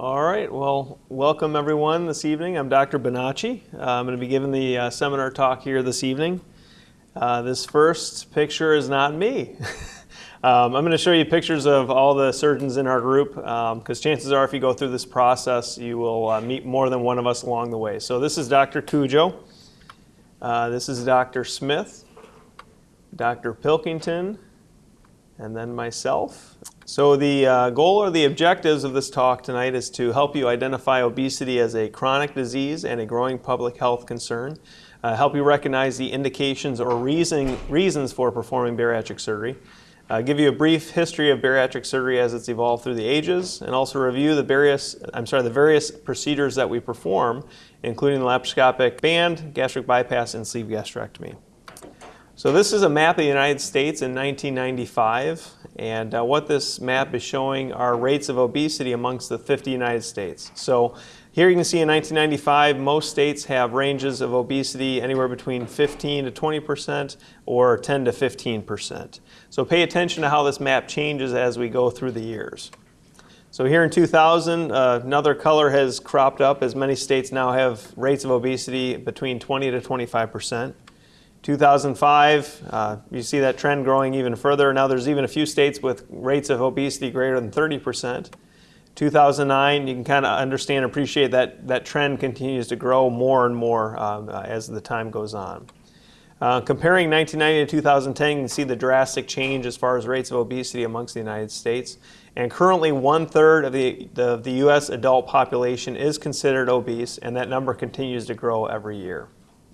All right, well, welcome everyone this evening. I'm Dr. Bonacci. Uh, I'm going to be giving the uh, seminar talk here this evening. Uh, this first picture is not me. um, I'm going to show you pictures of all the surgeons in our group because um, chances are if you go through this process, you will uh, meet more than one of us along the way. So this is Dr. Cujo. Uh, this is Dr. Smith, Dr. Pilkington, and then myself. So the uh, goal or the objectives of this talk tonight is to help you identify obesity as a chronic disease and a growing public health concern, uh, help you recognize the indications or reason, reasons for performing bariatric surgery, uh, give you a brief history of bariatric surgery as it's evolved through the ages, and also review the various, I'm sorry, the various procedures that we perform, including the laparoscopic band, gastric bypass, and sleeve gastrectomy. So this is a map of the United States in 1995, and uh, what this map is showing are rates of obesity amongst the 50 United States. So here you can see in 1995, most states have ranges of obesity anywhere between 15 to 20 percent or 10 to 15 percent. So pay attention to how this map changes as we go through the years. So here in 2000, uh, another color has cropped up as many states now have rates of obesity between 20 to 25 percent. 2005, uh, you see that trend growing even further. Now there's even a few states with rates of obesity greater than 30%. 2009, you can kind of understand and appreciate that that trend continues to grow more and more uh, as the time goes on. Uh, comparing 1990 to 2010, you can see the drastic change as far as rates of obesity amongst the United States. And currently, one third of the, the, the U.S. adult population is considered obese, and that number continues to grow every year.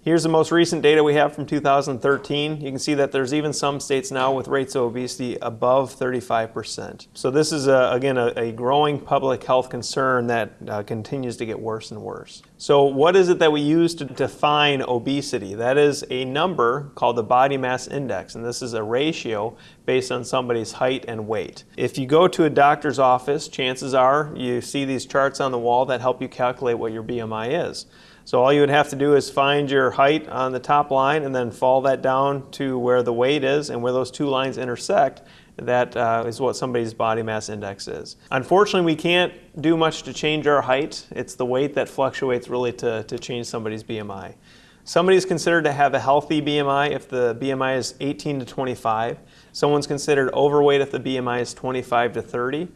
Here's the most recent data we have from 2013. You can see that there's even some states now with rates of obesity above 35%. So this is, a, again, a, a, growing public health concern that uh, continues to get worse and worse. So what is it that we use to define obesity? That is a number called the body mass index, and this is a ratio based on somebody's height and weight. If you go to a doctor's office, chances are you see these charts on the wall that help you calculate what your BMI is. So all you would have to do is find your height on the top line and then fall that down to where the weight is and where those two lines intersect. That uh, is what somebody's body mass index is. Unfortunately, we can't do much to change our height. It's the weight that fluctuates really to, to change somebody's BMI. Somebody is considered to have a healthy BMI if the BMI is 18 to 25. Someone's considered overweight if the BMI is 25 to 30.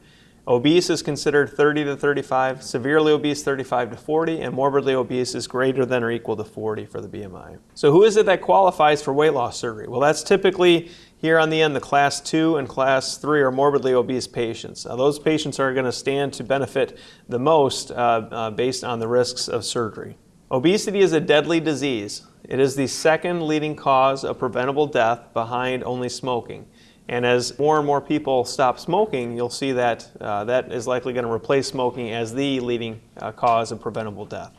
Obese is considered 30 to 35, severely obese 35 to 40, and morbidly obese is greater than or equal to 40 for the BMI. So who is it that qualifies for weight loss surgery? Well, that's typically here on the end the class 2 and class 3 are morbidly obese patients. Now, those patients are going to stand to benefit the most uh, uh, based on the risks of surgery. Obesity is a deadly disease. It is the second leading cause of preventable death behind only smoking. And as more and more people stop smoking, you'll see that uh, that is likely going to replace smoking as the leading uh, cause of preventable death.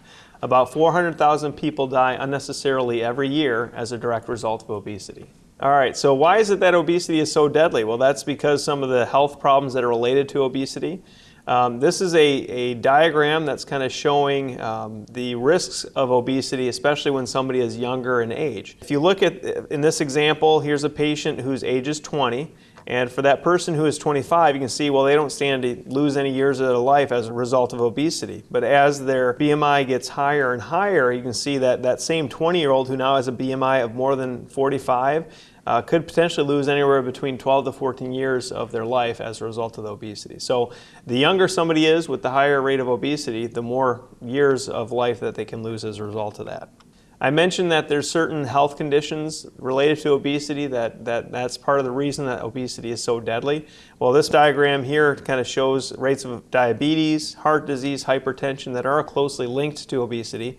About 400,000 people die unnecessarily every year as a direct result of obesity. All right, so why is it that obesity is so deadly? Well, that's because some of the health problems that are related to obesity. Um, this is a, a diagram that's kind of showing um, the risks of obesity, especially when somebody is younger in age. If you look at, in this example, here's a patient whose age is 20, and for that person who is 25, you can see, well, they don't stand to lose any years of their life as a result of obesity. But as their BMI gets higher and higher, you can see that that same 20-year-old who now has a BMI of more than 45 uh, could potentially lose anywhere between 12 to 14 years of their life as a result of the obesity. So the younger somebody is with the higher rate of obesity, the more years of life that they can lose as a result of that. I mentioned that there's certain health conditions related to obesity that, that that's part of the reason that obesity is so deadly. Well, this diagram here kind of shows rates of diabetes, heart disease, hypertension that are closely linked to obesity.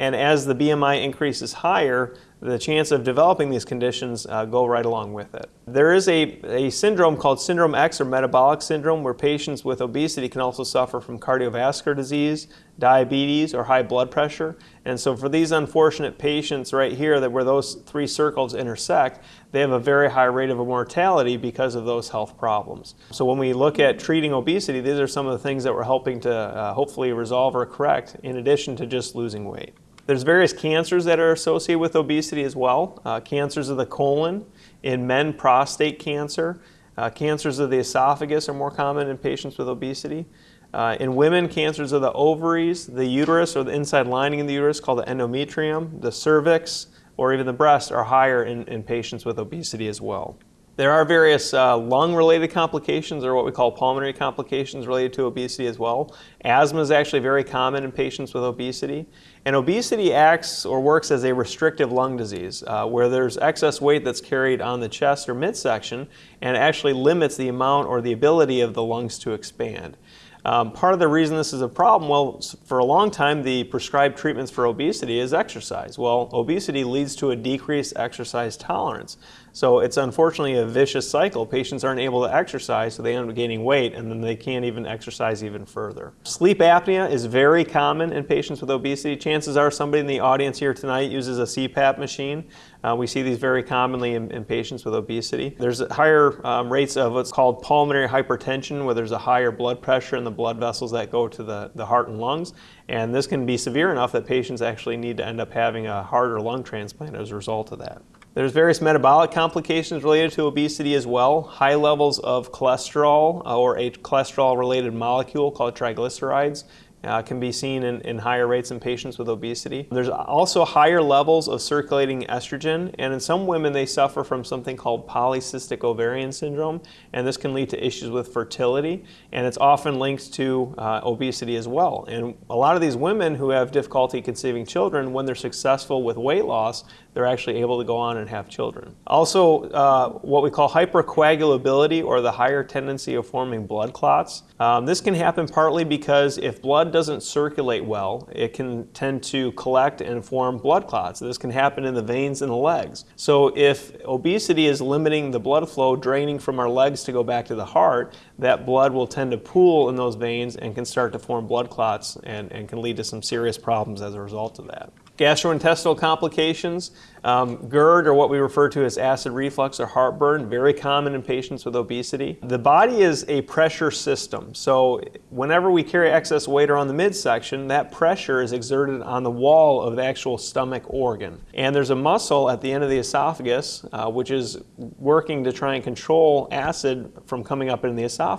And as the BMI increases higher, the chance of developing these conditions uh, go right along with it. There is a, a syndrome called Syndrome X or metabolic syndrome where patients with obesity can also suffer from cardiovascular disease, diabetes, or high blood pressure. And so for these unfortunate patients right here that where those three circles intersect, they have a very high rate of mortality because of those health problems. So when we look at treating obesity, these are some of the things that we're helping to uh, hopefully resolve or correct in addition to just losing weight. There's various cancers that are associated with obesity as well. Uh, cancers of the colon, in men, prostate cancer. Uh, cancers of the esophagus are more common in patients with obesity. Uh, in women, cancers of the ovaries, the uterus, or the inside lining of the uterus called the endometrium, the cervix, or even the breast are higher in, in patients with obesity as well. There are various uh, lung-related complications or what we call pulmonary complications related to obesity as well. Asthma is actually very common in patients with obesity. And obesity acts or works as a restrictive lung disease uh, where there's excess weight that's carried on the chest or midsection and actually limits the amount or the ability of the lungs to expand. Um, part of the reason this is a problem, well, for a long time, the prescribed treatments for obesity is exercise. Well, obesity leads to a decreased exercise tolerance. So it's unfortunately a vicious cycle. Patients aren't able to exercise, so they end up gaining weight, and then they can't even exercise even further. Sleep apnea is very common in patients with obesity. Chances are somebody in the audience here tonight uses a CPAP machine. Uh, we see these very commonly in, in patients with obesity. There's higher um, rates of what's called pulmonary hypertension, where there's a higher blood pressure in the blood vessels that go to the, the heart and lungs. And this can be severe enough that patients actually need to end up having a heart or lung transplant as a result of that. There's various metabolic complications related to obesity as well. High levels of cholesterol uh, or a cholesterol-related molecule called triglycerides uh, can be seen in, in, higher rates in patients with obesity. There's also higher levels of circulating estrogen, and in some women they suffer from something called polycystic ovarian syndrome, and this can lead to issues with fertility, and it's often linked to uh, obesity as well. And a lot of these women who have difficulty conceiving children, when they're successful with weight loss, they're actually able to go on and have children. Also, uh, what we call hypercoagulability, or the higher tendency of forming blood clots. Um, this can happen partly because if blood doesn't circulate well, it can tend to collect and form blood clots. This can happen in the veins in the legs. So if obesity is limiting the blood flow draining from our legs to go back to the heart, that blood will tend to pool in those veins and can start to form blood clots and, and can lead to some serious problems as a result of that. Gastrointestinal complications, um, GERD, or what we refer to as acid reflux or heartburn, very common in patients with obesity. The body is a pressure system, so whenever we carry excess weight around the midsection, that pressure is exerted on the wall of the actual stomach organ. And there's a muscle at the end of the esophagus, uh, which is working to try and control acid from coming up in the esophagus.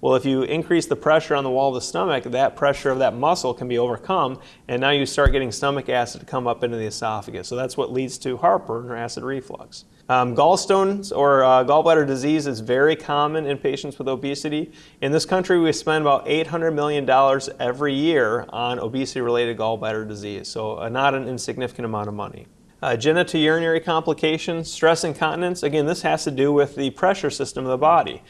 Well, if you increase the pressure on the wall of the stomach, that pressure of that muscle can be overcome, and now you start getting stomach acid acid to come up into the esophagus. So that's what leads to heartburn or acid reflux. Um, gallstones or uh, gallbladder disease is very common in patients with obesity. In this country, we spend about $800 million every year on obesity-related gallbladder disease, so uh, not an insignificant amount of money. Uh, genitourinary complications, stress incontinence, again, this has to do with the pressure system of the body.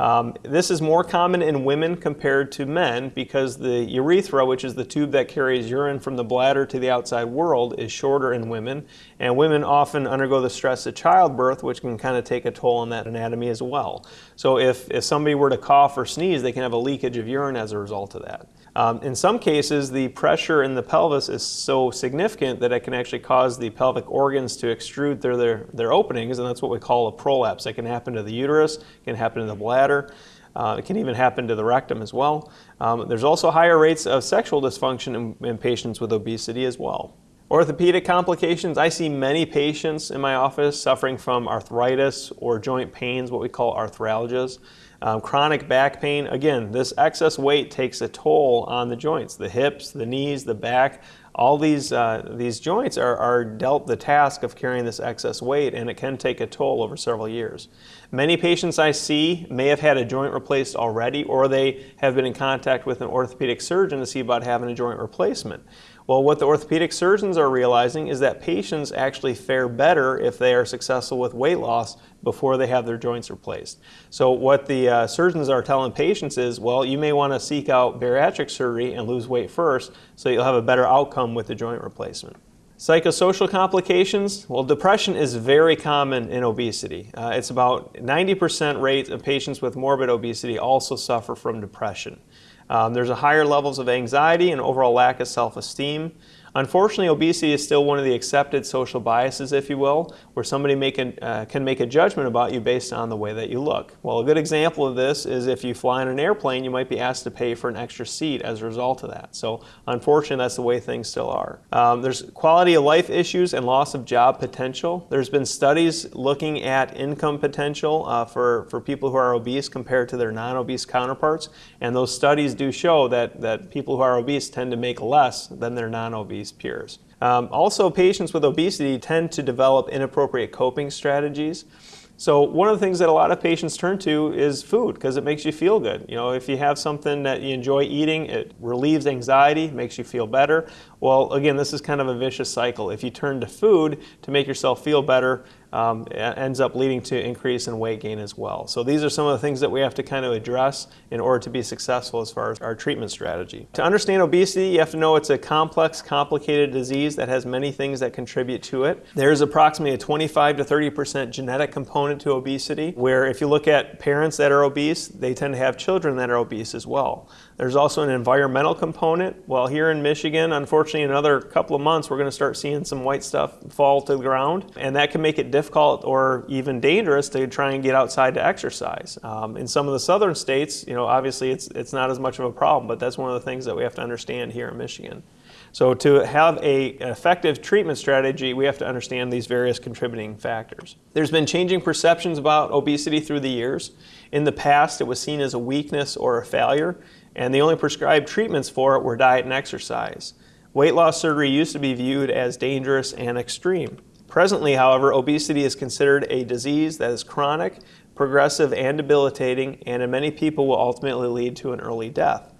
Um, this is more common in women compared to men because the urethra, which is the tube that carries urine from the bladder to the outside world, is shorter in women. And women often undergo the stress of childbirth, which can kind of take a toll on that anatomy as well. So if, if somebody were to cough or sneeze, they can have a leakage of urine as a result of that. Um, in some cases, the pressure in the pelvis is so significant that it can actually cause the pelvic organs to extrude through their, their openings, and that's what we call a prolapse. It can happen to the uterus, can happen to the bladder, uh, it can even happen to the rectum as well. Um, there's also higher rates of sexual dysfunction in, in patients with obesity as well. Orthopedic complications, I see many patients in my office suffering from arthritis or joint pains, what we call arthralgias. Um, chronic back pain, again, this excess weight takes a toll on the joints, the hips, the knees, the back. All these, uh, these joints are, are dealt the task of carrying this excess weight and it can take a toll over several years. Many patients I see may have had a joint replaced already or they have been in contact with an orthopedic surgeon to see about having a joint replacement. Well, what the orthopedic surgeons are realizing is that patients actually fare better if they are successful with weight loss before they have their joints replaced. So what the uh, surgeons are telling patients is, well, you may want to seek out bariatric surgery and lose weight first so you'll have a better outcome with the joint replacement. Psychosocial complications, well depression is very common in obesity. Uh, it's about 90% rate of patients with morbid obesity also suffer from depression. Um, there's a higher levels of anxiety and overall lack of self-esteem. Unfortunately, obesity is still one of the accepted social biases, if you will, where somebody make an, uh, can make a judgment about you based on the way that you look. Well, a good example of this is if you fly on an airplane, you might be asked to pay for an extra seat as a result of that. So, unfortunately, that's the way things still are. Um, there's quality of life issues and loss of job potential. There's been studies looking at income potential uh, for, for people who are obese compared to their non obese counterparts, and those studies do show that, that people who are obese tend to make less than their non peers. Um, also, patients with obesity tend to develop inappropriate coping strategies. So one of the things that a lot of patients turn to is food because it makes you feel good. You know, if you have something that you enjoy eating, it relieves anxiety, makes you feel better. Well, again, this is kind of a vicious cycle. If you turn to food to make yourself feel better, um, ends up leading to increase in weight gain as well. So these are some of the things that we have to kind of address in order to be successful as far as our treatment strategy. To understand obesity, you have to know it's a complex, complicated disease that has many things that contribute to it. There's approximately a 25 to 30% genetic component to obesity, where if you look at parents that are obese, they tend to have children that are obese as well. There's also an environmental component. Well, here in Michigan, unfortunately, in another couple of months, we're going to start seeing some white stuff fall to the ground, and that can make it difficult or even dangerous to try and get outside to exercise. Um, in some of the southern states, you know, obviously it's it's not as much of a problem, but that's one of the things that we have to understand here in Michigan. So to have a, an effective treatment strategy, we have to understand these various contributing factors. There's been changing perceptions about obesity through the years. In the past, it was seen as a weakness or a failure and the only prescribed treatments for it were diet and exercise. Weight loss surgery used to be viewed as dangerous and extreme. Presently, however, obesity is considered a disease that is chronic, progressive, and debilitating, and in many people will ultimately lead to an early death.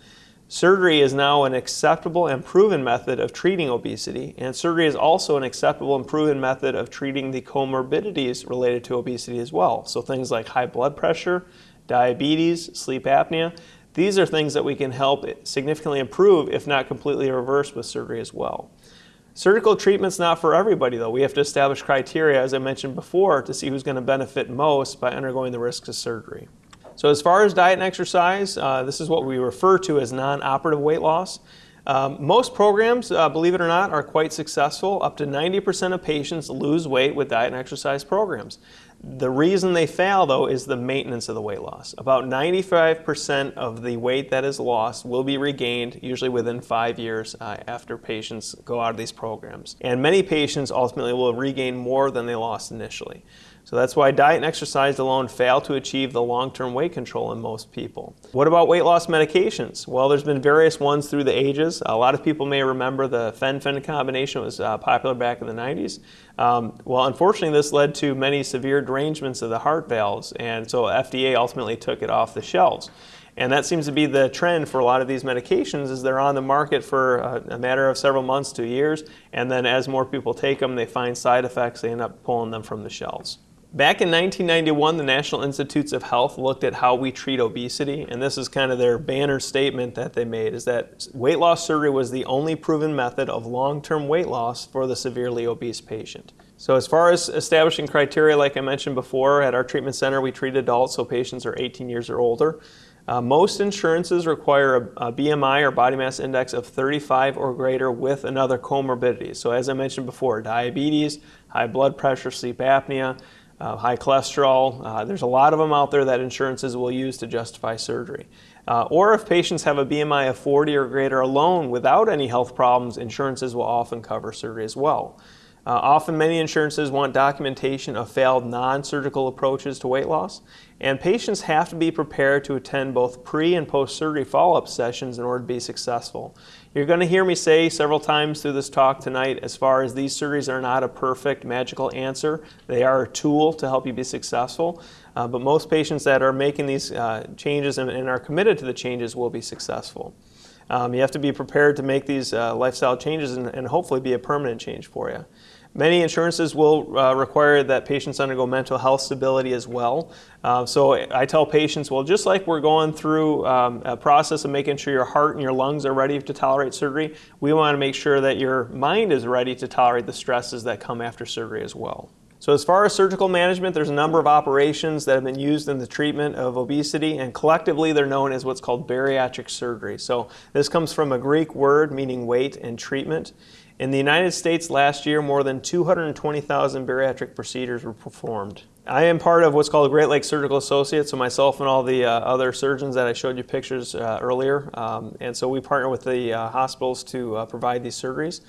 Surgery is now an acceptable and proven method of treating obesity, and surgery is also an acceptable and proven method of treating the comorbidities related to obesity as well. So things like high blood pressure, diabetes, sleep apnea, these are things that we can help significantly improve, if not completely reverse, with surgery as well. Surgical treatment's not for everybody though. We have to establish criteria, as I mentioned before, to see who's going to benefit most by undergoing the risks of surgery. So as far as diet and exercise, uh, this is what we refer to as non-operative weight loss. Um, most programs, uh, believe it or not, are quite successful. Up to 90% of patients lose weight with diet and exercise programs. The reason they fail, though, is the maintenance of the weight loss. About 95% of the weight that is lost will be regained, usually within five years uh, after patients go out of these programs. And many patients ultimately will regain more than they lost initially. So that's why diet and exercise alone fail to achieve the long-term weight control in most people. What about weight loss medications? Well, there's been various ones through the ages. A lot of people may remember the fen-phen combination was uh, popular back in the 90s. Um, well, unfortunately, this led to many severe derangements of the heart valves, and so FDA ultimately took it off the shelves. And that seems to be the trend for a lot of these medications is they're on the market for a, a, matter of several months to years, and then as more people take them, they find side effects, they end up pulling them from the shelves. Back in 1991, the National Institutes of Health looked at how we treat obesity, and this is kind of their banner statement that they made, is that weight loss surgery was the only proven method of long-term weight loss for the severely obese patient. So as far as establishing criteria, like I mentioned before, at our treatment center we treat adults, so patients are 18 years or older. Uh, most insurances require a, a, BMI or body mass index of 35 or greater with another comorbidity. So as I mentioned before, diabetes, high blood pressure, sleep apnea, uh, high cholesterol. Uh, there's a lot of them out there that insurances will use to justify surgery. Uh, or if patients have a BMI of 40 or greater alone without any health problems, insurances will often cover surgery as well. Uh, often many insurances want documentation of failed non-surgical approaches to weight loss, and patients have to be prepared to attend both pre and post-surgery follow-up sessions in order to be successful. You're going to hear me say several times through this talk tonight as far as these surgeries are not a perfect magical answer. They are a tool to help you be successful, uh, but most patients that are making these uh, changes and, and are committed to the changes will be successful. Um, you have to be prepared to make these uh, lifestyle changes and, and, hopefully be a permanent change for you. Many insurances will uh, require that patients undergo mental health stability as well. Uh, so I tell patients, well, just like we're going through um, a process of making sure your heart and your lungs are ready to tolerate surgery, we want to make sure that your mind is ready to tolerate the stresses that come after surgery as well. So as far as surgical management, there's a number of operations that have been used in the treatment of obesity, and collectively they're known as what's called bariatric surgery. So this comes from a Greek word meaning weight and treatment. In the United States last year, more than 220,000 bariatric procedures were performed. I am part of what's called the Great Lakes Surgical Associates, so myself and all the uh, other surgeons that I showed you pictures uh, earlier. Um, and so we partner with the uh, hospitals to uh, provide these surgeries.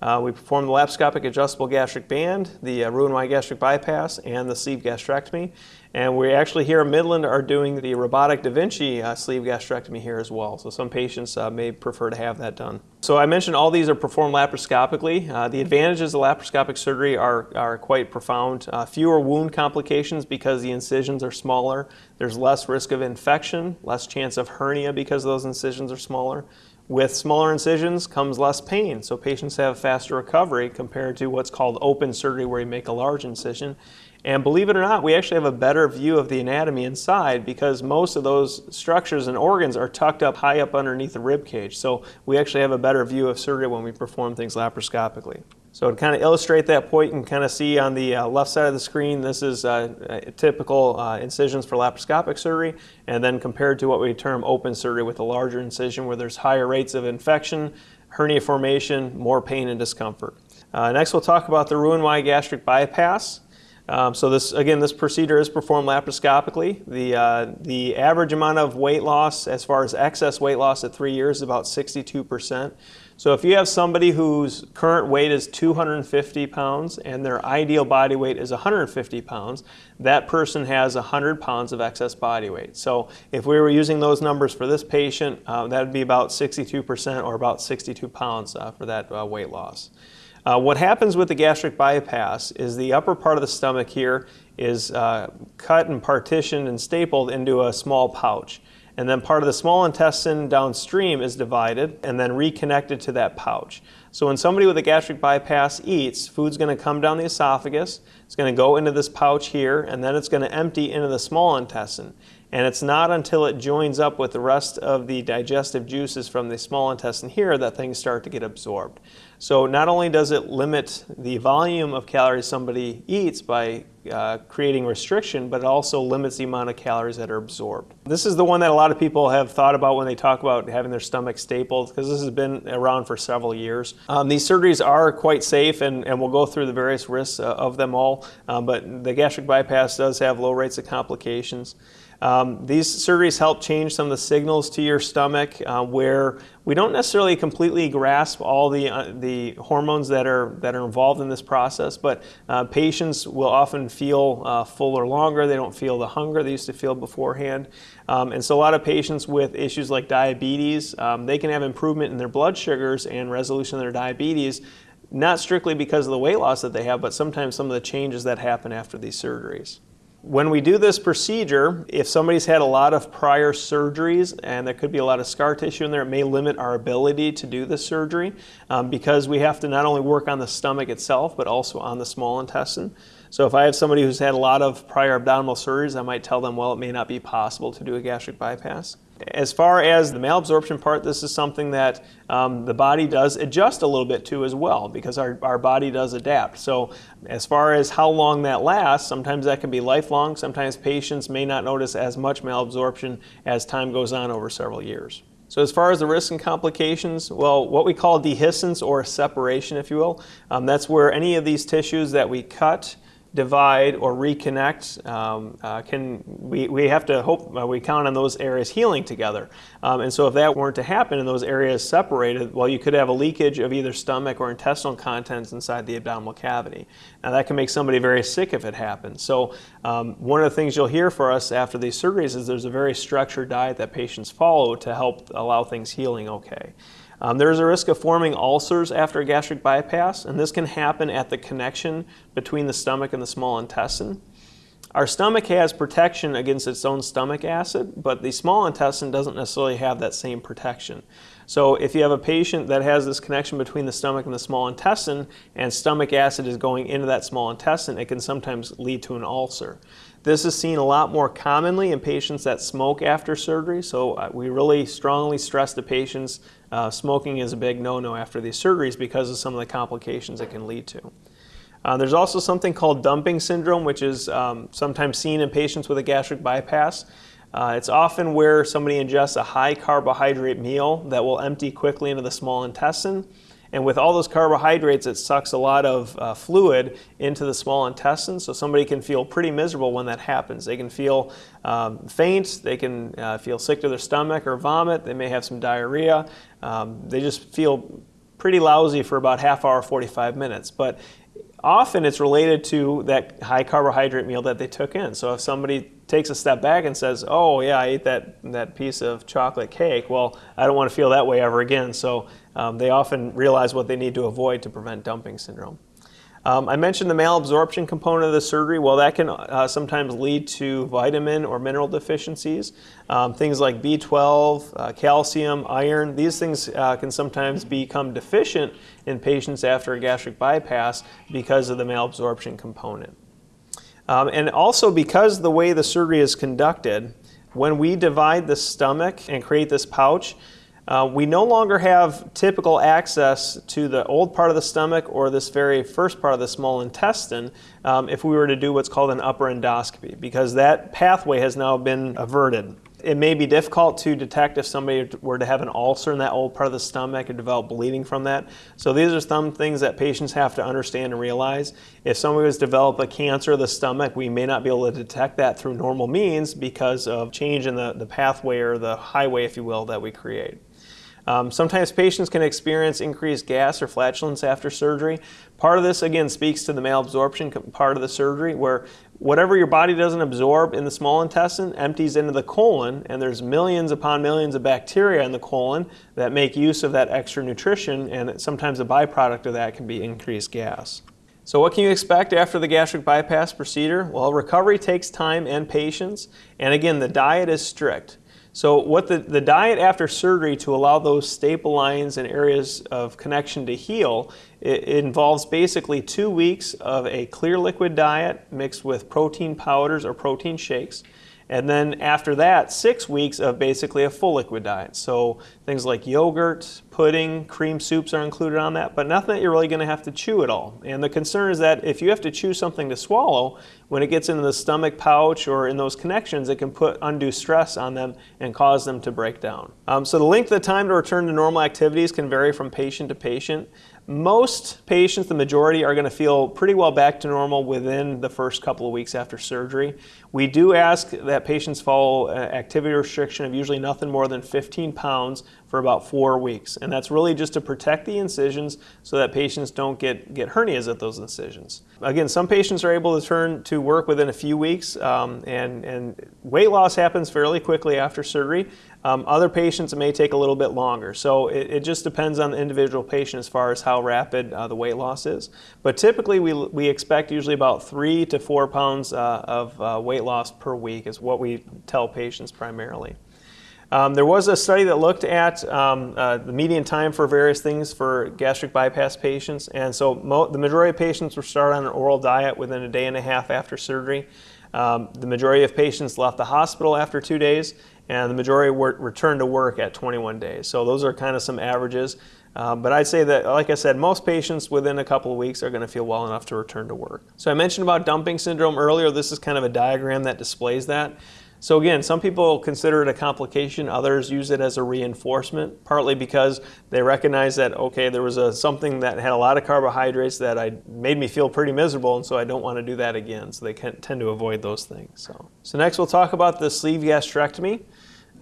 Uh, we perform the laparoscopic adjustable gastric band, the uh, Roux-en-Y gastric bypass, and the sleeve gastrectomy. And we actually here in Midland are doing the robotic Da Vinci uh, sleeve gastrectomy here as well. So some patients uh, may prefer to have that done. So I mentioned all these are performed laparoscopically. Uh, the advantages of laparoscopic surgery are, are quite profound. Uh, fewer wound complications because the incisions are smaller. There's less risk of infection, less chance of hernia because those incisions are smaller. With smaller incisions comes less pain, so patients have faster recovery compared to what's called open surgery where you make a large incision. And believe it or not, we actually have a better view of the anatomy inside because most of those structures and organs are tucked up high up underneath the rib cage. So we actually have a better view of surgery when we perform things laparoscopically. So to kind of illustrate that can kind of see on the uh, left side of the screen, this is uh, typical uh, incisions for laparoscopic surgery, and then compared to what we term open surgery with a larger incision where there's higher rates of infection, hernia formation, more pain and discomfort. Uh, next we'll talk about the Roux-en-Y gastric bypass. Um, so this, again, this procedure is performed laparoscopically. The, uh, the average amount of weight loss as far as excess weight loss at three years is about 62%. So if you have somebody whose current weight is 250 pounds and their ideal body weight is 150 pounds, that person has 100 pounds of excess body weight. So if we were using those numbers for this patient, uh, that would be about 62% or about 62 pounds uh, for that uh, weight loss. Uh, what happens with the gastric bypass is the upper part of the stomach here is uh, cut and partitioned and stapled into a small pouch. And then part of the small intestine downstream is divided and then reconnected to that pouch. So when somebody with a gastric bypass eats, food's going to come down the esophagus, it's going to go into this pouch here, and then it's going to empty into the small intestine. And it's not until it joins up with the rest of the digestive juices from the small intestine here that things start to get absorbed. So not only does it limit the volume of calories somebody eats by uh, creating restriction, but it also limits the amount of calories that are absorbed. This is the one that a lot of people have thought about when they talk about having their stomach stapled, because this has been around for several years. Um, these surgeries are quite safe, and, and we'll go through the various risks uh, of them all, um, but the gastric bypass does have low rates of complications. Um, these surgeries help change some of the signals to your stomach uh, where we don't necessarily completely grasp all the, uh, the hormones that are, that are involved in this process, but uh, patients will often feel uh, fuller longer. They don't feel the hunger they used to feel beforehand. Um, and so a lot of patients with issues like diabetes, um, they can have improvement in their blood sugars and resolution of their diabetes not strictly because of the weight loss that they have, but sometimes some of the changes that happen after these surgeries. When we do this procedure, if somebody's had a lot of prior surgeries and there could be a lot of scar tissue in there, it may limit our ability to do the surgery um, because we have to not only work on the stomach itself, but also on the small intestine. So if I have somebody who's had a lot of prior abdominal surgeries, I might tell them, well, it may not be possible to do a gastric bypass. As far as the malabsorption part, this is something that um, the body does adjust a little bit to as well because our, our body does adapt. So as far as how long that lasts, sometimes that can be lifelong. Sometimes patients may not notice as much malabsorption as time goes on over several years. So as far as the risks and complications, well, what we call dehiscence or separation, if you will, um, that's where any of these tissues that we cut divide or reconnect, um, uh, can we, we have to hope uh, we count on those areas healing together. Um, and so if that weren't to happen and those areas separated, well, you could have a leakage of either stomach or intestinal contents inside the abdominal cavity. Now that can make somebody very sick if it happens. So um, one of the things you'll hear for us after these surgeries is there's a very structured diet that patients follow to help allow things healing okay. Um, there is a risk of forming ulcers after a gastric bypass, and this can happen at the connection between the stomach and the small intestine. Our stomach has protection against its own stomach acid, but the small intestine doesn't necessarily have that same protection. So if you have a patient that has this connection between the stomach and the small intestine and stomach acid is going into that small intestine, it can sometimes lead to an ulcer. This is seen a lot more commonly in patients that smoke after surgery, so uh, we really strongly stress to patients uh, smoking is a big no-no after these surgeries because of some of the complications it can lead to. Uh, there's also something called dumping syndrome, which is um, sometimes seen in patients with a gastric bypass. Uh, it's often where somebody ingests a high carbohydrate meal that will empty quickly into the small intestine. And with all those carbohydrates, it sucks a lot of uh, fluid into the small intestine. So somebody can feel pretty miserable when that happens. They can feel um, faint, they can uh, feel sick to their stomach or vomit, they may have some diarrhea. Um, they just feel pretty lousy for about half hour, 45 minutes. But often it's related to that high carbohydrate meal that they took in. So if somebody takes a step back and says, "Oh yeah, I ate that that piece of chocolate cake," well, I don't want to feel that way ever again. So um, they often realize what they need to avoid to prevent dumping syndrome. Um, I mentioned the malabsorption component of the surgery. Well, that can uh, sometimes lead to vitamin or mineral deficiencies. Um, things like B12, uh, calcium, iron, these things uh, can sometimes become deficient in patients after a gastric bypass because of the malabsorption component. Um, and also because the way the surgery is conducted, when we divide the stomach and create this pouch, uh, we no longer have typical access to the old part of the stomach or this very first part of the small intestine um, if we were to do what's called an upper endoscopy because that pathway has now been averted. It may be difficult to detect if somebody were to have an ulcer in that old part of the stomach or develop bleeding from that. So these are some things that patients have to understand and realize. If somebody has developed a cancer of the stomach, we may not be able to detect that through normal means because of change in the, the pathway or the highway, if you will, that we create. Um, sometimes patients can experience increased gas or flatulence after surgery. Part of this, again, speaks to the malabsorption part of the surgery, where whatever your body doesn't absorb in the small intestine empties into the colon, and there's millions upon millions of bacteria in the colon that make use of that extra nutrition, and sometimes a byproduct of that can be increased gas. So what can you expect after the gastric bypass procedure? Well, recovery takes time and patience, and again, the diet is strict. So what the, the diet after surgery to allow those staple lines and areas of connection to heal, it, it, involves basically two weeks of a clear liquid diet mixed with protein powders or protein shakes. And then after that, six weeks of basically a full liquid diet. So things like yogurt, pudding, cream soups are included on that, but nothing that you're really going to have to chew at all. And the concern is that if you have to chew something to swallow, when it gets into the stomach pouch or in those connections, it can put undue stress on them and cause them to break down. Um, so the length of time to return to normal activities can vary from patient to patient. Most patients, the majority, are going to feel pretty well back to normal within the first couple of weeks after surgery. We do ask that patients follow activity restriction of usually nothing more than 15 pounds for about four weeks. And that's really just to protect the incisions so that patients don't get, get hernias at those incisions. Again, some patients are able to turn to work within a few weeks, um, and, and weight loss happens fairly quickly after surgery. Um, other patients, may take a little bit longer. So it, it, just depends on the individual patient as far as how rapid uh, the weight loss is. But typically, we, we expect usually about three to four pounds uh, of uh, weight loss per week is what we tell patients primarily. Um, there was a study that looked at um, uh, the median time for various things for gastric bypass patients, and so the majority of patients were started on an oral diet within a day and a half after surgery. Um, the majority of patients left the hospital after two days, and the majority were, returned to work at 21 days. So those are kind of some averages. Um, but I'd say that, like I said, most patients within a couple of weeks are going to feel well enough to return to work. So I mentioned about dumping syndrome earlier. This is kind of a diagram that displays that. So again, some people consider it a complication, others use it as a reinforcement, partly because they recognize that, okay, there was a, something that had a lot of carbohydrates that I, made me feel pretty miserable, and so I don't want to do that again. So they can, tend to avoid those things. So, so next we'll talk about the sleeve gastrectomy.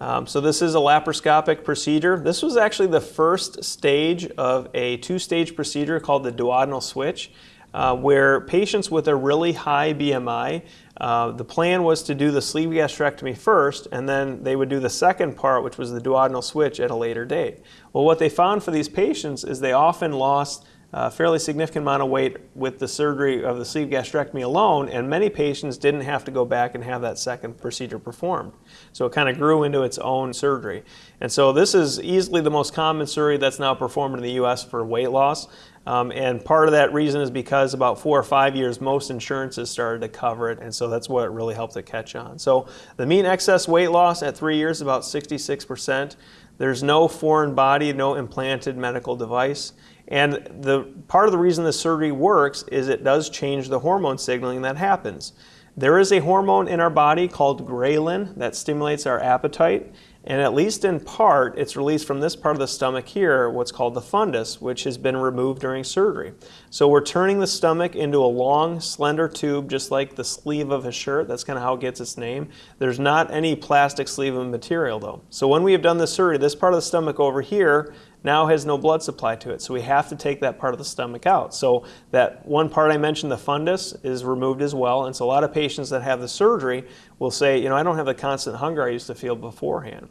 Um, so this is a laparoscopic procedure. This was actually the first stage of a two-stage procedure called the duodenal switch. Uh, where patients with a really high BMI, uh, the plan was to do the sleeve gastrectomy first, and then they would do the second part, which was the duodenal switch, at a later date. Well, what they found for these patients is they often lost a fairly significant amount of weight with the surgery of the sleeve gastrectomy alone, and many patients didn't have to go back and have that second procedure performed. So it kind of grew into its own surgery. And so this is easily the most common surgery that's now performed in the U.S. for weight loss. Um, and part of that reason is because about four or five years, most insurances started to cover it, and so that's what really helped it catch on. So the mean excess weight loss at three years is about 66%. There's no foreign body, no implanted medical device. And the part of the reason the surgery works is it does change the hormone signaling that happens. There is a hormone in our body called ghrelin that stimulates our appetite. And at least in part, it's released from this part of the stomach here, what's called the fundus, which has been removed during surgery. So we're turning the stomach into a long, slender tube, just like the sleeve of a shirt. That's kind of how it gets its name. There's not any plastic sleeve of material though. So when we have done the surgery, this part of the stomach over here now has no blood supply to it. So we have to take that part of the stomach out. So that one part I mentioned, the fundus, is removed as well. And so a lot of patients that have the surgery will say, you know, I don't have the constant hunger I used to feel beforehand.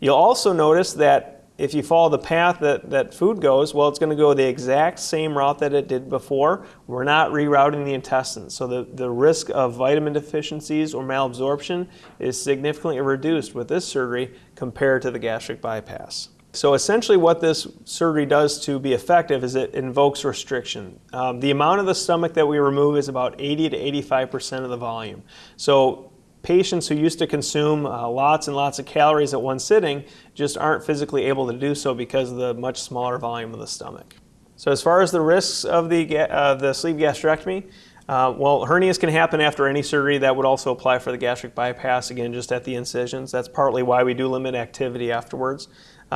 You'll also notice that if you follow the path that, that food goes, well, it's going to go the exact same route that it did before. We're not rerouting the intestines. So the, the risk of vitamin deficiencies or malabsorption is significantly reduced with this surgery compared to the gastric bypass. So essentially what this surgery does to be effective is it invokes restriction. Um, the amount of the stomach that we remove is about 80 to 85% of the volume. So patients who used to consume uh, lots and lots of calories at one sitting just aren't physically able to do so because of the much smaller volume of the stomach. So as far as the risks of the, uh, the sleeve gastrectomy, uh, well, hernias can happen after any surgery. That would also apply for the gastric bypass, again, just at the incisions. That's partly why we do limit activity afterwards.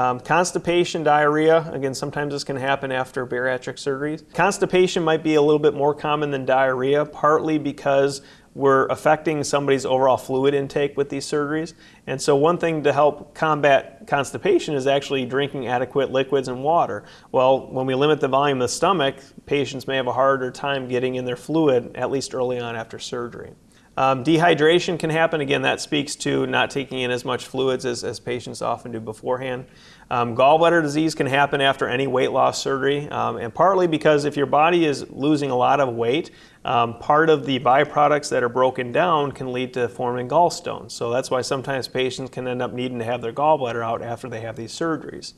Um, constipation, diarrhea, again, sometimes this can happen after bariatric surgeries. Constipation might be a little bit more common than diarrhea, partly because we're affecting somebody's overall fluid intake with these surgeries. And so one thing to help combat constipation is actually drinking adequate liquids and water. Well, when we limit the volume of the stomach, patients may have a harder time getting in their fluid, at least early on after surgery. Um, dehydration can happen. Again, that speaks to not taking in as much fluids as, as patients often do beforehand. Um, gallbladder disease can happen after any weight loss surgery, um, and partly because if your body is losing a lot of weight, um, part of the byproducts that are broken down can lead to forming gallstones. So that's why sometimes patients can end up needing to have their gallbladder out after they have these surgeries.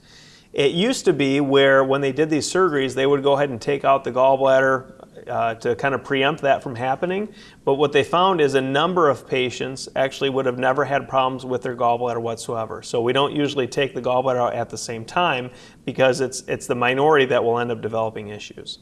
It used to be where when they did these surgeries, they would go ahead and take out the gallbladder uh, to kind of preempt that from happening. But what they found is a number of patients actually would have never had problems with their gallbladder whatsoever. So we don't usually take the gallbladder out at the same time because it's, it's the minority that will end up developing issues.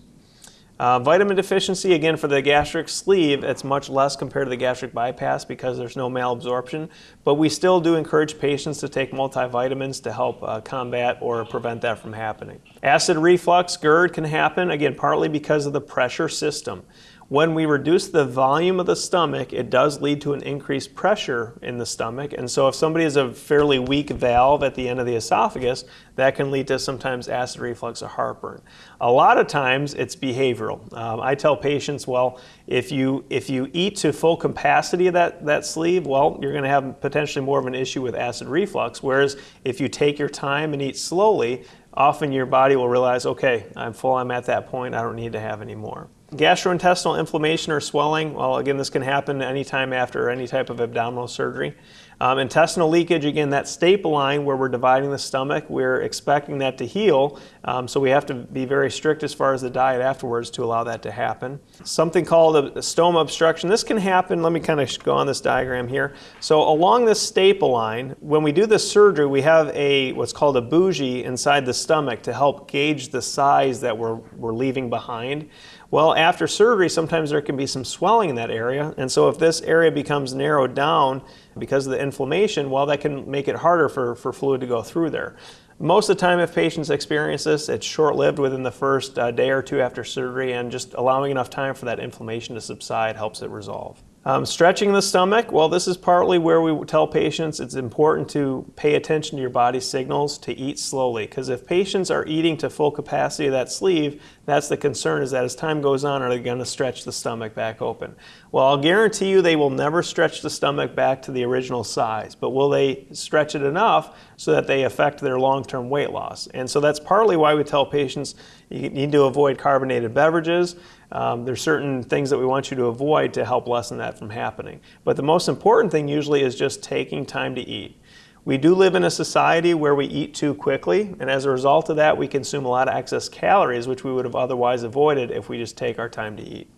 Uh, vitamin deficiency, again, for the gastric sleeve, it's much less compared to the gastric bypass because there's no malabsorption. But we still do encourage patients to take multivitamins to help uh, combat or prevent that from happening. Acid reflux, GERD, can happen, again, partly because of the pressure system. When we reduce the volume of the stomach, it does lead to an increased pressure in the stomach. And so if somebody has a fairly weak valve at the end of the esophagus, that can lead to sometimes acid reflux or heartburn. A lot of times it's behavioral. Um, I tell patients, well, if you, if you eat to full capacity of that, that sleeve, well, you're going to have potentially more of an issue with acid reflux. Whereas if you take your time and eat slowly, often your body will realize, okay, I'm full, I'm at that point, I don't need to have any more. Gastrointestinal inflammation or swelling, well, again, this can happen anytime after any type of abdominal surgery. Um, intestinal leakage, again, that staple line where we're dividing the stomach, we're expecting that to heal, um, so we have to be very strict as far as the diet afterwards to allow that to happen. Something called a, a stoma obstruction. This can happen, let me kind of go on this diagram here. So along this staple line, when we do the surgery, we have a what's called a bougie inside the stomach to help gauge the size that we're, we're leaving behind. Well, after surgery, sometimes there can be some swelling in that area. And so if this area becomes narrowed down because of the inflammation, well, that can make it harder for, for fluid to go through there. Most of the time, if patients experience this, it's short-lived within the first uh, day or two after surgery, and just allowing enough time for that inflammation to subside helps it resolve. Um, stretching the stomach, well, this is partly where we tell patients it's important to pay attention to your body's signals to eat slowly. Because if patients are eating to full capacity of that sleeve, that's the concern is that as time goes on, are they going to stretch the stomach back open? Well, I'll guarantee you they will never stretch the stomach back to the original size, but will they stretch it enough so that they affect their long-term weight loss? And so that's partly why we tell patients you need to avoid carbonated beverages. Um, there's certain things that we want you to avoid to help lessen that from happening. But the most important thing usually is just taking time to eat. We do live in a society where we eat too quickly, and as a result of that, we consume a lot of excess calories, which we would have otherwise avoided if we just take our time to eat.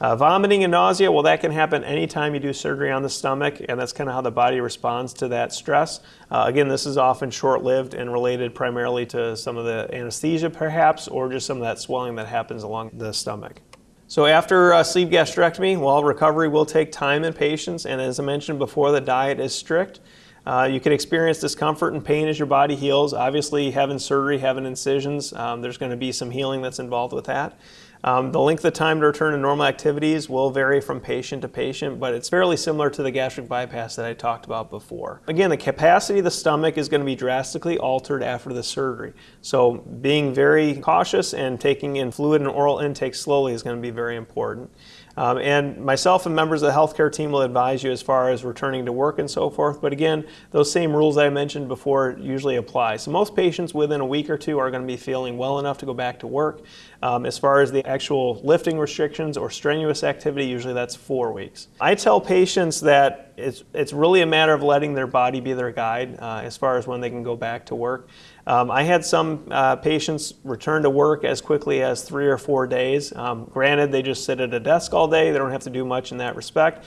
Uh, vomiting and nausea, well, that can happen anytime you do surgery on the stomach, and that's kind of how the body responds to that stress. Uh, again, this is often short lived and related primarily to some of the anesthesia, perhaps, or just some of that swelling that happens along the stomach. So after uh, sleeve gastrectomy, well, recovery will take time and patience, and as I mentioned before, the diet is strict. Uh, you can experience discomfort and pain as your body heals. Obviously, having surgery, having incisions, um, there's going to be some healing that's involved with that. Um, the length of time to return to normal activities will vary from patient to patient, but it's fairly similar to the gastric bypass that I talked about before. Again, the capacity of the stomach is going to be drastically altered after the surgery. So being very cautious and taking in fluid and oral intake slowly is going to be very important. Um, and myself and members of the healthcare team will advise you as far as returning to work and so forth. But again, those same rules I mentioned before usually apply. So most patients within a week or two are going to be feeling well enough to go back to work. Um, as far as the actual lifting restrictions or strenuous activity, usually that's four weeks. I tell patients that it's, it's really a matter of letting their body be their guide uh, as far as when they can go back to work. Um, I had some uh, patients return to work as quickly as three or four days. Um, granted, they just sit at a desk all day. They don't have to do much in that respect.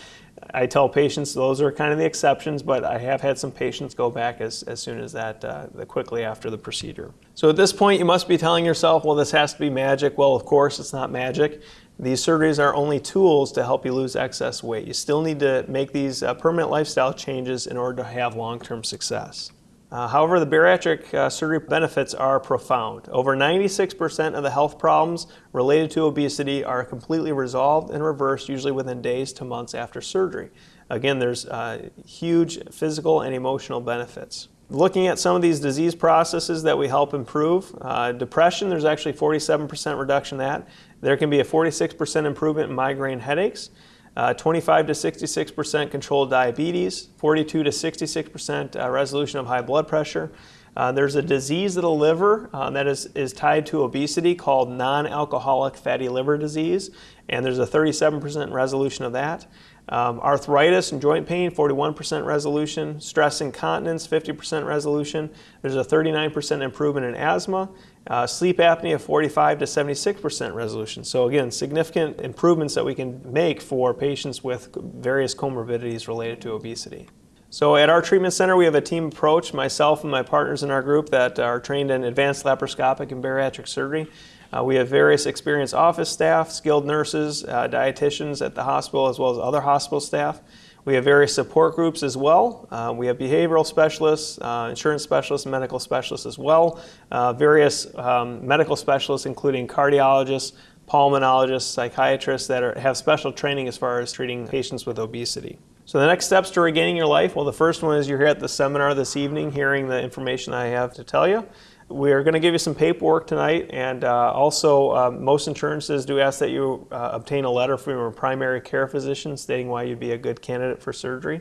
I tell patients those are kind of the exceptions, but I have had some patients go back as, as soon as that, uh, quickly after the procedure. So at this point, you must be telling yourself, well, this has to be magic. Well, of course, it's not magic. These surgeries are only tools to help you lose excess weight. You still need to make these uh, permanent lifestyle changes in order to have long-term success. Uh, however, the bariatric uh, surgery benefits are profound. Over 96% of the health problems related to obesity are completely resolved and reversed, usually within days to months after surgery. Again, there's uh, huge physical and emotional benefits. Looking at some of these disease processes that we help improve, uh, depression, there's actually 47% reduction in that. There can be a 46% improvement in migraine headaches uh, 25 to 66% controlled diabetes, 42 to 66% uh, resolution of high blood pressure. Uh, there's a disease of the liver uh, that is, is tied to obesity called non-alcoholic fatty liver disease, and there's a 37% resolution of that. Um, arthritis and joint pain, 41% resolution. Stress incontinence, 50% resolution. There's a 39% improvement in asthma. Uh, sleep apnea, 45 to 76% resolution. So again, significant improvements that we can make for patients with various comorbidities related to obesity. So at our treatment center, we have a team approach, myself and my partners in our group that are trained in advanced laparoscopic and bariatric surgery. Uh, we have various experienced office staff, skilled nurses, uh, dietitians at the hospital, as well as other hospital staff. We have various support groups as well. Uh, we have behavioral specialists, uh, insurance specialists, medical specialists as well. Uh, various um, medical specialists, including cardiologists, pulmonologists, psychiatrists that are, have special training as far as treating patients with obesity. So the next steps to regaining your life, well the first one is you're here at the seminar this evening hearing the information I have to tell you. We're going to give you some paperwork tonight, and uh, also um, most insurances do ask that you uh, obtain a letter from your primary care physician stating why you'd be a good candidate for surgery.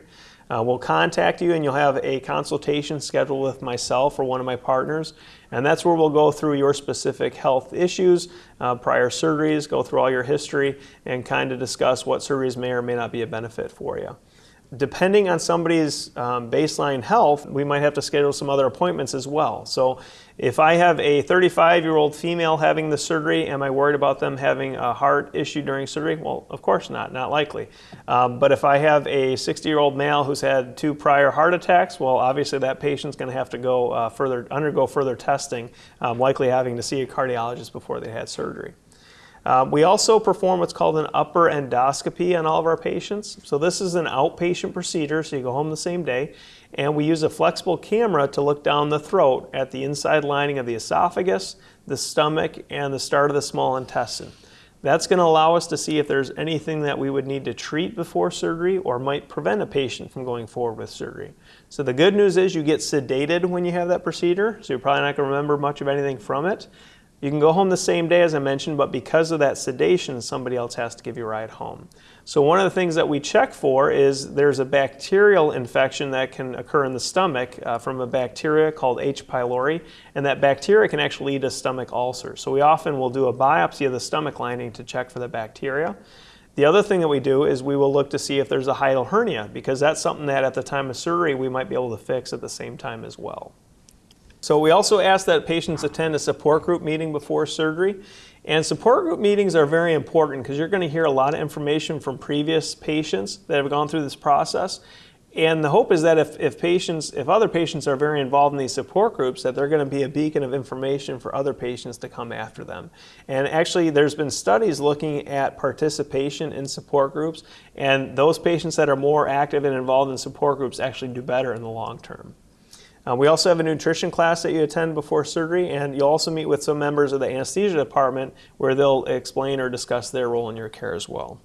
Uh, we'll contact you and you'll have a consultation scheduled with myself or one of my partners, and that's where we'll go through your specific health issues, uh, prior surgeries, go through all your history, and kind of discuss what surgeries may or may not be a benefit for you depending on somebody's um, baseline health, we might have to schedule some other appointments as well. So if I have a 35 year old female having the surgery, am I worried about them having a heart issue during surgery? Well, of course not, not likely. Um, but if I have a 60 year old male who's had two prior heart attacks, well, obviously that patient's going to have to go uh, further, undergo further testing, um, likely having to see a cardiologist before they had surgery. Um, we also perform what's called an upper endoscopy on all of our patients. So this is an outpatient procedure, so you go home the same day, and we use a flexible camera to look down the throat at the inside lining of the esophagus, the stomach, and the start of the small intestine. That's going to allow us to see if there's anything that we would need to treat before surgery or might prevent a patient from going forward with surgery. So the good news is you get sedated when you have that procedure, so you're probably not going to remember much of anything from it. You can go home the same day as I mentioned, but because of that sedation, somebody else has to give you a ride home. So one of the things that we check for is there's a bacterial infection that can occur in the stomach uh, from a bacteria called H. pylori, and that bacteria can actually lead to stomach ulcers. So we often will do a biopsy of the stomach lining to check for the bacteria. The other thing that we do is we will look to see if there's a hiatal hernia, because that's something that at the time of surgery we might be able to fix at the same time as well. So we also ask that patients attend a support group meeting before surgery. And support group meetings are very important because you're going to hear a lot of information from previous patients that have gone through this process. And the hope is that if, if patients, if other patients are very involved in these support groups, that they're going to be a beacon of information for other patients to come after them. And actually, there's been studies looking at participation in support groups, and those patients that are more active and involved in support groups actually do better in the long term. Uh, we also have a nutrition class that you attend before surgery, and you'll also meet with some members of the anesthesia department where they'll explain or discuss their role in your care as well.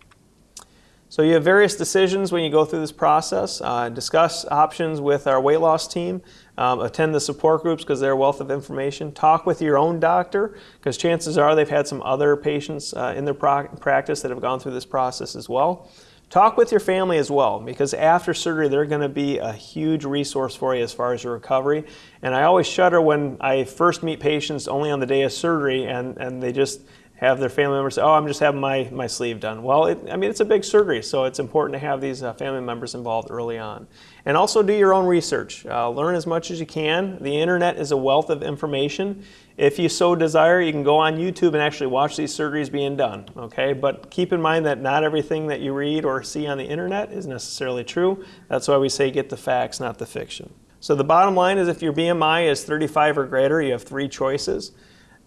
So you have various decisions when you go through this process. Uh, discuss options with our weight loss team. Um, attend the support groups because they're a wealth of information. Talk with your own doctor because chances are they've had some other patients uh, in their practice that have gone through this process as well. Talk with your family as well because after surgery they're going to be a huge resource for you as far as your recovery. And I always shudder when I first meet patients only on the day of surgery and, and they just have their family members say, oh, I'm just having my, my sleeve done. Well, it, I mean, it's a big surgery, so it's important to have these uh, family members involved early on. And also do your own research. Uh, learn as much as you can. The internet is a wealth of information. If you so desire, you can go on YouTube and actually watch these surgeries being done, okay? But keep in mind that not everything that you read or see on the internet is necessarily true. That's why we say get the facts, not the fiction. So the bottom line is if your BMI is 35 or greater, you have three choices.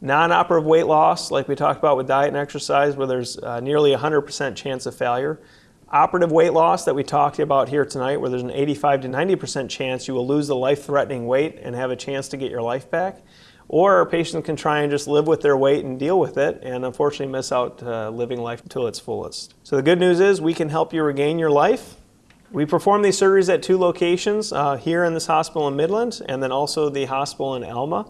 Non-operative weight loss, like we talked about with diet and exercise, where there's uh, nearly 100% chance of failure. Operative weight loss that we talked about here tonight, where there's an 85 to 90% chance you will lose the life-threatening weight and have a chance to get your life back. Or a patient can try and just live with their weight and deal with it and unfortunately miss out uh, living life to its fullest. So the good news is we can help you regain your life. We perform these surgeries at two locations, uh, here in this hospital in Midland and then also the hospital in Alma.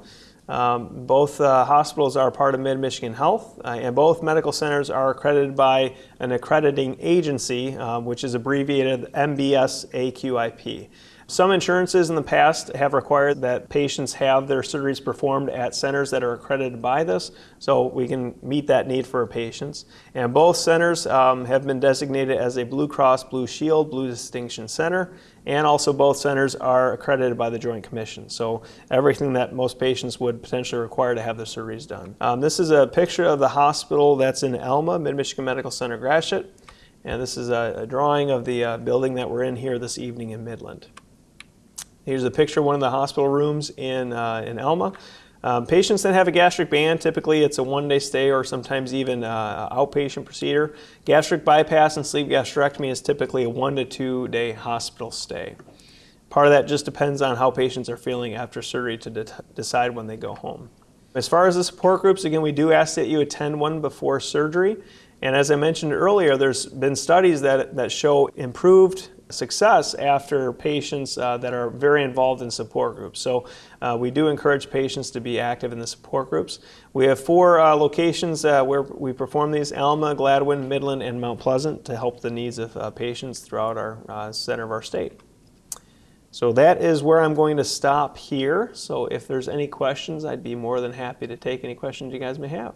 Um, both uh, hospitals are part of Mid-Michigan Health, uh, and both medical centers are accredited by an accrediting agency, uh, which is abbreviated MBS AQIP. Some insurances in the past have required that patients have their surgeries performed at centers that are accredited by this, so we can meet that need for our patients. And both centers um, have been designated as a Blue Cross Blue Shield Blue Distinction Center, and also both centers are accredited by the Joint Commission. So everything that most patients would potentially require to have their surgeries done. Um, this is a picture of the hospital that's in Alma, Mid-Michigan Medical Center Gratiot. And this is a, a drawing of the uh, building that we're in here this evening in Midland. Here's a picture of one of the hospital rooms in, uh, in Alma. Um, patients that have a gastric band, typically it's a one-day stay or sometimes even uh, outpatient procedure. Gastric bypass and sleeve gastrectomy is typically a one to two day hospital stay. Part of that just depends on how patients are feeling after surgery to de decide when they go home. As far as the support groups, again, we do ask that you attend one before surgery. And as I mentioned earlier, there's been studies that, that show improved success after patients uh, that are very involved in support groups. So uh, we do encourage patients to be active in the support groups. We have four uh, locations uh, where we perform these, Alma, Gladwin, Midland, and Mount Pleasant to help the needs of uh, patients throughout our uh, center of our state. So that is where I'm going to stop here. So if there's any questions, I'd be more than happy to take any questions you guys may have.